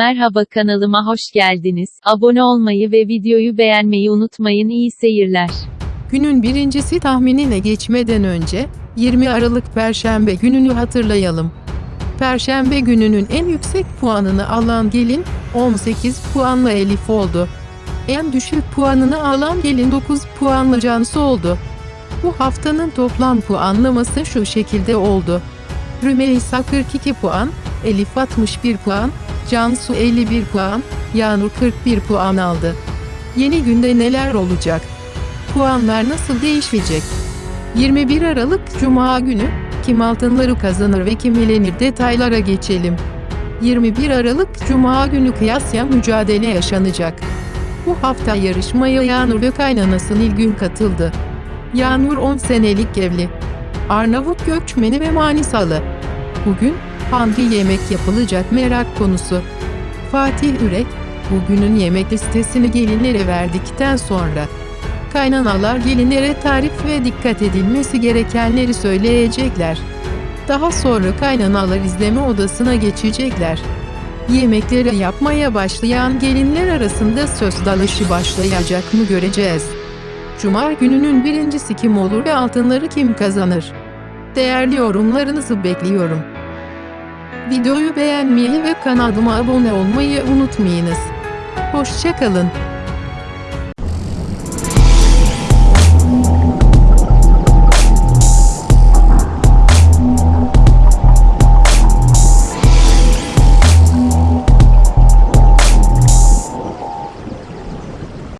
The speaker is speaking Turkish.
Merhaba kanalıma hoş geldiniz. Abone olmayı ve videoyu beğenmeyi unutmayın. İyi seyirler. Günün birincisi tahminine geçmeden önce 20 Aralık Perşembe gününü hatırlayalım. Perşembe gününün en yüksek puanını alan gelin 18 puanla Elif oldu. En düşük puanını alan gelin 9 puanla Cansu oldu. Bu haftanın toplam puanlaması şu şekilde oldu. Rümeysa 42 puan, Elif 61 puan, Cansu 51 puan, Yağnur 41 puan aldı. Yeni günde neler olacak? Puanlar nasıl değişecek? 21 Aralık Cuma günü kim altınları kazanır ve kim elenir detaylara geçelim. 21 Aralık Cuma günü kıyasya mücadele yaşanacak. Bu hafta yarışmaya Yağnur ve kaynanası Nilgün katıldı. Yağnur 10 senelik evli. Arnavut göçmeni ve Manisalı. Bugün hangi yemek yapılacak merak konusu. Fatih Ürek, bugünün yemek listesini gelinlere verdikten sonra kaynanalar gelinlere tarif ve dikkat edilmesi gerekenleri söyleyecekler. Daha sonra kaynanalar izleme odasına geçecekler. Yemekleri yapmaya başlayan gelinler arasında söz dalışı başlayacak mı göreceğiz. Cuma gününün birincisi kim olur ve altınları kim kazanır? Değerli yorumlarınızı bekliyorum. Videoyu beğenmeyi ve kanalıma abone olmayı unutmayınız. Hoşçakalın.